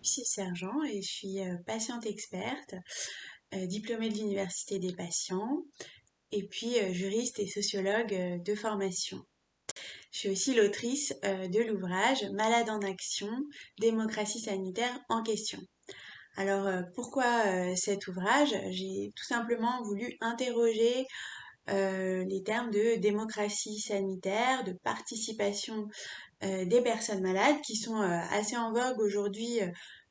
Lucie Sergent et je suis euh, patiente experte, euh, diplômée de l'Université des patients et puis euh, juriste et sociologue de formation. Je suis aussi l'autrice de l'ouvrage Malade en action, démocratie sanitaire en question. Alors pourquoi cet ouvrage? J'ai tout simplement voulu interroger les termes de démocratie sanitaire, de participation des personnes malades qui sont assez en vogue aujourd'hui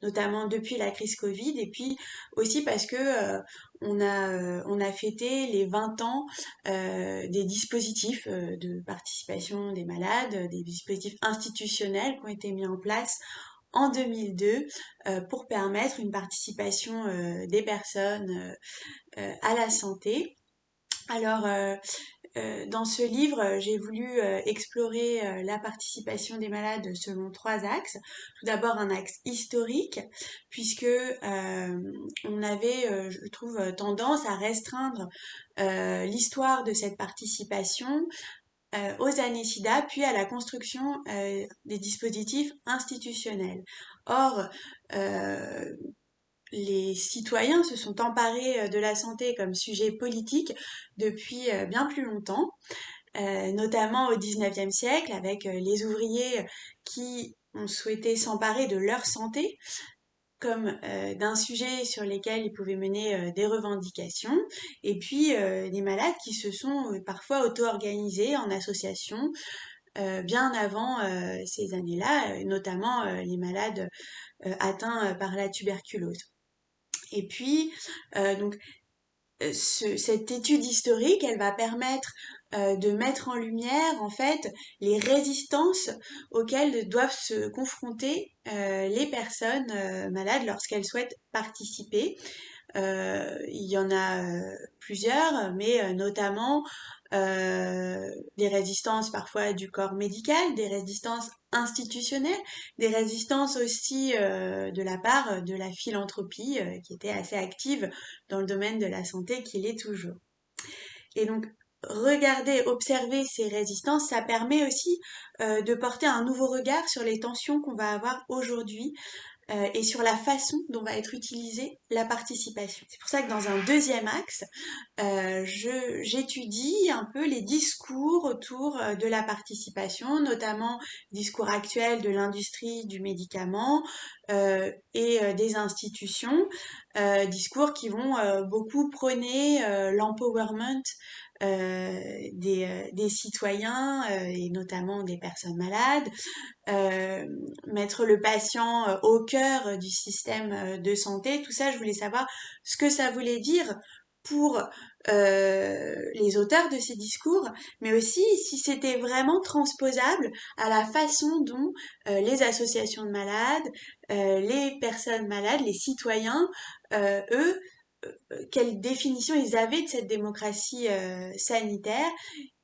notamment depuis la crise Covid, et puis aussi parce que euh, on a euh, fêté les 20 ans euh, des dispositifs de participation des malades, des dispositifs institutionnels qui ont été mis en place en 2002 pour permettre une participation des personnes à la santé. Alors, euh, dans ce livre, j'ai voulu euh, explorer euh, la participation des malades selon trois axes. Tout d'abord un axe historique, puisque on avait, je trouve, tendance à restreindre l'histoire de cette participation aux années SIDA, puis à la construction des dispositifs institutionnels. Or, les citoyens se sont emparés euh, de la santé comme sujet politique depuis euh, bien plus longtemps, euh, notamment au XIXe siècle avec les ouvriers qui ont souhaité s'emparer de leur santé comme d'un sujet sur lequel ils pouvaient mener des revendications, et puis des malades qui se sont parfois auto-organisés en association bien avant ces années-là, notamment les malades atteints par la tuberculose. Et puis, euh, donc, euh, cette étude historique, elle va permettre euh, de mettre en lumière en fait les résistances auxquelles doivent se confronter les personnes malades lorsqu'elles souhaitent participer. il y en a plusieurs, mais notamment euh, des résistances parfois du corps médical, des résistances institutionnelles, des résistances aussi euh, de la part de la philanthropie euh, qui était assez active dans le domaine de la santé, qu'il est toujours. Et donc, regarder, observer ces résistances, ça permet aussi de porter un nouveau regard sur les tensions qu'on va avoir aujourd'hui euh, et sur la façon dont va être utilisée la participation. C'est pour ça que dans un deuxième axe, euh, j'étudie un peu les discours autour euh, de la participation, notamment discours actuels de l'industrie du médicament euh, et euh, des institutions, discours qui vont beaucoup prôner l'empowerment euh, des, des, citoyens euh, et notamment des personnes malades, euh, mettre le patient au cœur du système de santé, tout ça, je voulais savoir ce que ça voulait dire pour euh, les auteurs de ces discours, mais aussi si c'était vraiment transposable à la façon dont euh, les associations de malades, euh, les personnes malades, les citoyens, eux, euh, quelle définition ils avaient de cette démocratie euh, sanitaire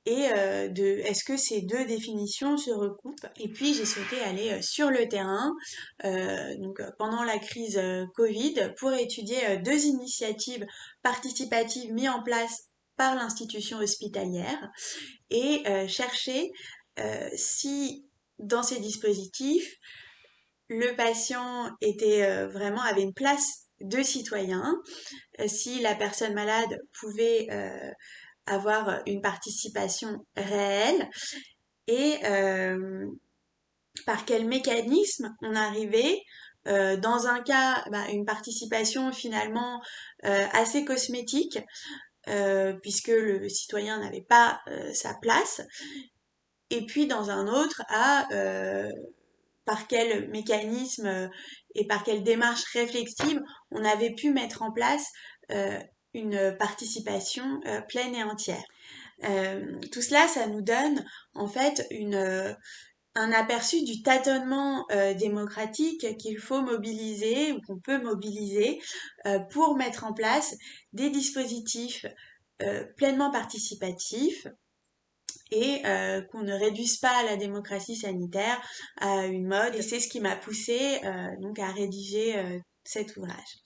et euh, de est-ce que ces deux définitions se recoupent? Et puis j'ai souhaité aller sur le terrain donc pendant la crise Covid pour étudier deux initiatives participatives mises en place par l'institution hospitalière et chercher si dans ces dispositifs le patient était vraiment avait une place de citoyens, euh, si la personne malade pouvait euh, avoir une participation réelle. Et euh, par quel mécanisme on arrivait dans un cas, bah, une participation finalement assez cosmétique, puisque le citoyen n'avait pas sa place, et puis dans un autre à par quel mécanisme euh, et par quelle démarche réflexive on avait pu mettre en place euh, une participation euh, pleine et entière. tout cela, ça nous donne en fait une, un aperçu du tâtonnement démocratique qu'il faut mobiliser ou qu'on peut mobiliser pour mettre en place des dispositifs pleinement participatifs et euh, qu'on ne réduise pas la démocratie sanitaire à une mode. Et c'est ce qui m'a poussé euh, donc à rédiger euh, cet ouvrage.